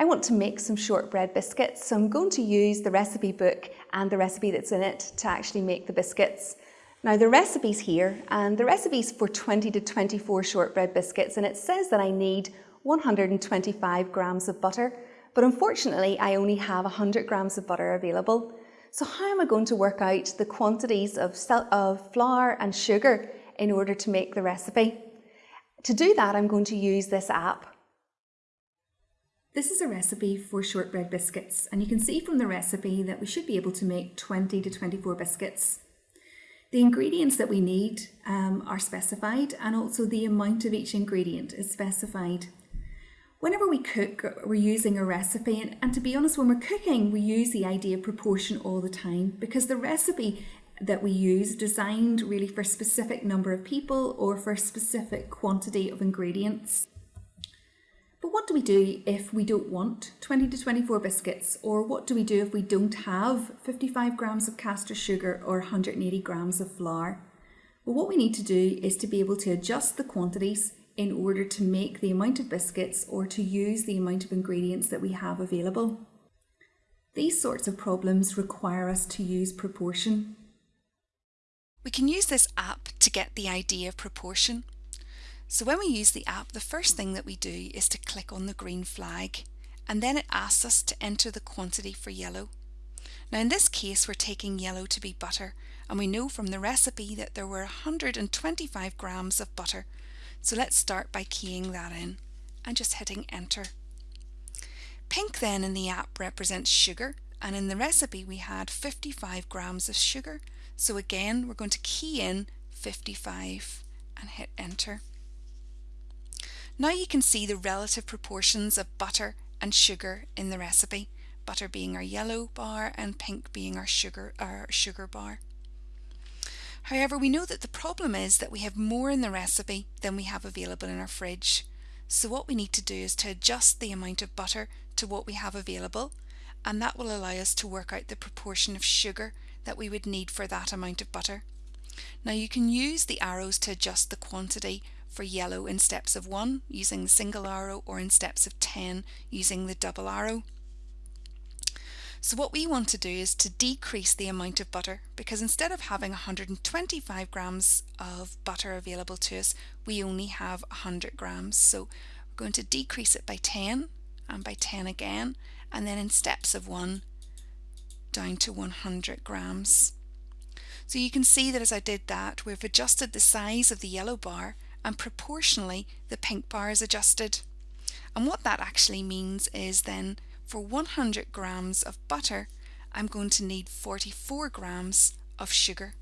I want to make some shortbread biscuits, so I'm going to use the recipe book and the recipe that's in it to actually make the biscuits. Now the recipe's here, and the recipe's for 20 to 24 shortbread biscuits, and it says that I need 125 grams of butter, but unfortunately I only have 100 grams of butter available. So how am I going to work out the quantities of, of flour and sugar in order to make the recipe? To do that, I'm going to use this app. This is a recipe for shortbread biscuits and you can see from the recipe that we should be able to make 20 to 24 biscuits. The ingredients that we need um, are specified and also the amount of each ingredient is specified. Whenever we cook, we're using a recipe and, and to be honest, when we're cooking, we use the idea of proportion all the time because the recipe that we use is designed really for a specific number of people or for a specific quantity of ingredients. What do we do if we don't want 20 to 24 biscuits? Or what do we do if we don't have 55 grams of caster sugar or 180 grams of flour? Well, what we need to do is to be able to adjust the quantities in order to make the amount of biscuits or to use the amount of ingredients that we have available. These sorts of problems require us to use proportion. We can use this app to get the idea of proportion. So when we use the app, the first thing that we do is to click on the green flag and then it asks us to enter the quantity for yellow. Now in this case we're taking yellow to be butter and we know from the recipe that there were 125 grams of butter. So let's start by keying that in and just hitting enter. Pink then in the app represents sugar and in the recipe we had 55 grams of sugar. So again we're going to key in 55 and hit enter. Now you can see the relative proportions of butter and sugar in the recipe, butter being our yellow bar and pink being our sugar, our sugar bar. However, we know that the problem is that we have more in the recipe than we have available in our fridge. So what we need to do is to adjust the amount of butter to what we have available and that will allow us to work out the proportion of sugar that we would need for that amount of butter. Now you can use the arrows to adjust the quantity for yellow in steps of 1 using the single arrow or in steps of 10 using the double arrow. So what we want to do is to decrease the amount of butter because instead of having 125 grams of butter available to us we only have 100 grams so we're going to decrease it by 10 and by 10 again and then in steps of 1 down to 100 grams. So you can see that as I did that we've adjusted the size of the yellow bar and proportionally the pink bar is adjusted. And what that actually means is then for 100 grams of butter I'm going to need 44 grams of sugar.